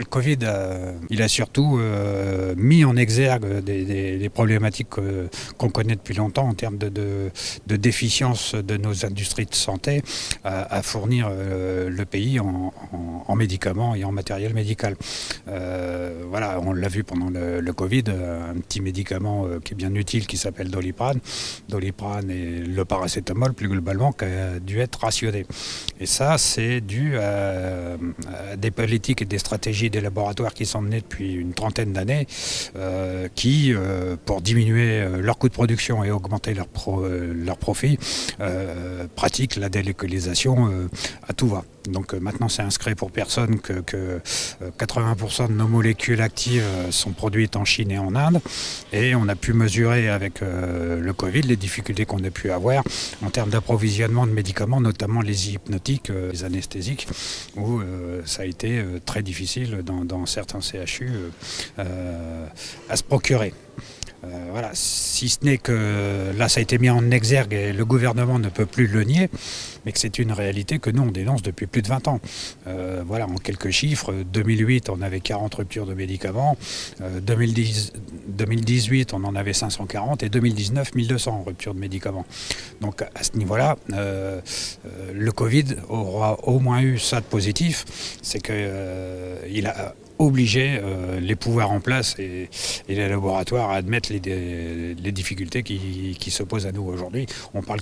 Le Covid, il a surtout euh, mis en exergue des, problématiques qu'on connaît depuis longtemps en termes de, déficience de nos industries de santé à, fournir euh, le pays en, médicaments et en matériel médical. Euh, voilà, on l'a vu pendant le, Covid, un petit médicament qui est bien utile qui s'appelle Doliprane. Doliprane et le paracétamol plus globalement qui a dû être rationné. Et ça, c'est dû à des politiques et des stratégies des laboratoires qui sont menés depuis une trentaine d'années, euh, qui, euh, pour diminuer euh, leur coût de production et augmenter leur, leur profit, pratiquent la délocalisation à tout va. Donc maintenant c'est inscrit pour personne que, 80% de nos molécules actives sont produites en Chine et en Inde. Et on a pu mesurer avec le Covid les difficultés qu'on a pu avoir en termes d'approvisionnement de médicaments, notamment les hypnotiques, les anesthésiques, où ça a été très difficile dans, certains CHU euh, euh, à se procurer. Euh, voilà, si ce n'est que là ça a été mis en exergue et le gouvernement ne peut plus le nier, mais que c'est une réalité que nous on dénonce depuis plus de 20 ans. voilà, en quelques chiffres, 2008 on avait 40 ruptures de médicaments, 2010, 2018 on en avait 540 et 2019 1200 ruptures de médicaments. Donc à ce niveau-là, le Covid aura au moins eu ça de positif, c'est qu'il a obligé euh, les pouvoirs en place et, les laboratoires à admettre les, difficultés qui, qui s'opposent à nous aujourd'hui. On parle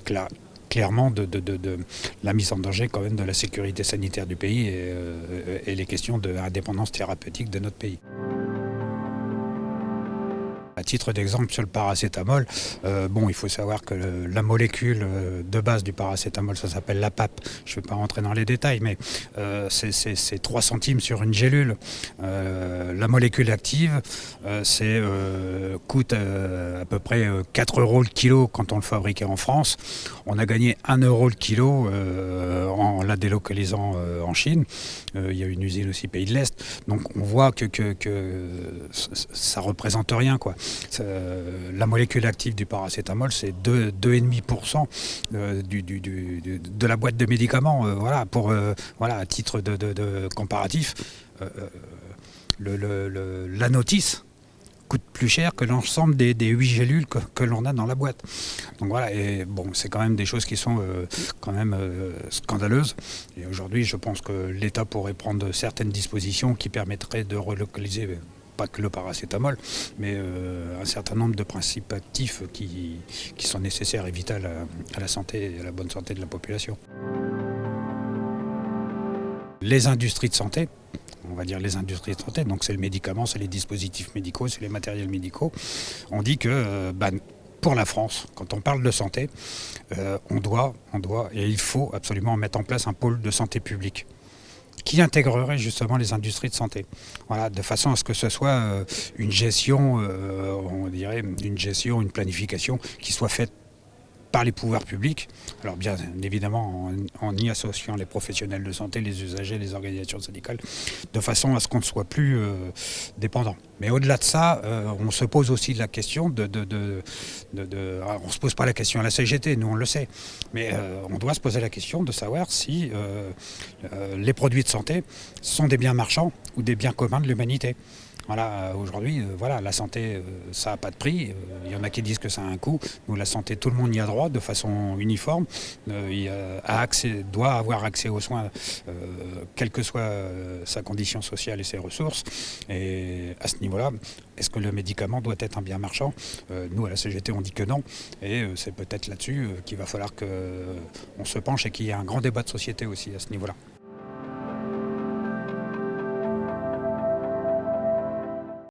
clairement de, la mise en danger quand même de la sécurité sanitaire du pays et, euh, et les questions d'indépendance thérapeutique de notre pays. À titre d'exemple, sur le paracétamol, euh, bon, il faut savoir que la molécule euh, de base du paracétamol, ça s'appelle la PAP. Je ne vais pas rentrer dans les détails, mais euh, c'est 3 centimes sur une gélule. la molécule active, c'est coûte à peu près 4 euros le kilo quand on le fabriquait en France. On a gagné 1 euro le kilo délocalisant en Chine. il y a une usine aussi pays de l'Est. Donc on voit que, ça représente rien. quoi. Euh, la molécule active du paracétamol, c'est 2,5% euh, de la boîte de médicaments. Euh, voilà, pour, voilà, à titre de, comparatif, la notice coûte plus cher que l'ensemble des, des 8 gélules que, l'on a dans la boîte. Donc voilà, et bon, c'est quand même des choses qui sont quand même scandaleuses. Et aujourd'hui, je pense que l'État pourrait prendre certaines dispositions qui permettraient de relocaliser pas que le paracétamol, mais euh, un certain nombre de principes actifs qui, sont nécessaires et vitaux à, la santé et à la bonne santé de la population. Les industries de santé, on va dire les industries de santé, donc c'est le médicament, c'est les dispositifs médicaux, c'est les matériels médicaux, on dit que euh, bah, pour la France, quand on parle de santé, euh, on doit, on doit et il faut absolument mettre en place un pôle de santé publique qui intégrerait justement les industries de santé. Voilà, de façon à ce que ce soit euh, une gestion, on dirait une gestion, une planification qui soit faite les pouvoirs publics, alors bien évidemment en, y associant les professionnels de santé, les usagers, les organisations syndicales, de façon à ce qu'on ne soit plus euh, dépendant. Mais au-delà de ça, euh, on se pose aussi la question de... de, on ne se pose pas la question à la CGT, nous on le sait, mais euh, on doit se poser la question de savoir si les produits de santé sont des biens marchands ou des biens communs de l'humanité. Voilà, euh, aujourd'hui, euh, voilà, la santé, euh, ça n'a pas de prix. Il y en a qui disent que ça a un coût. Nous, la santé, tout le monde y a droit de façon uniforme. il a accès, doit avoir accès aux soins, quelle que soit sa condition sociale et ses ressources. Et à ce niveau-là, est-ce que le médicament doit être un bien marchand? Nous, à la CGT, on dit que non. Et c'est peut-être là-dessus qu'il va falloir qu'on se penche et qu'il y ait un grand débat de société aussi à ce niveau-là.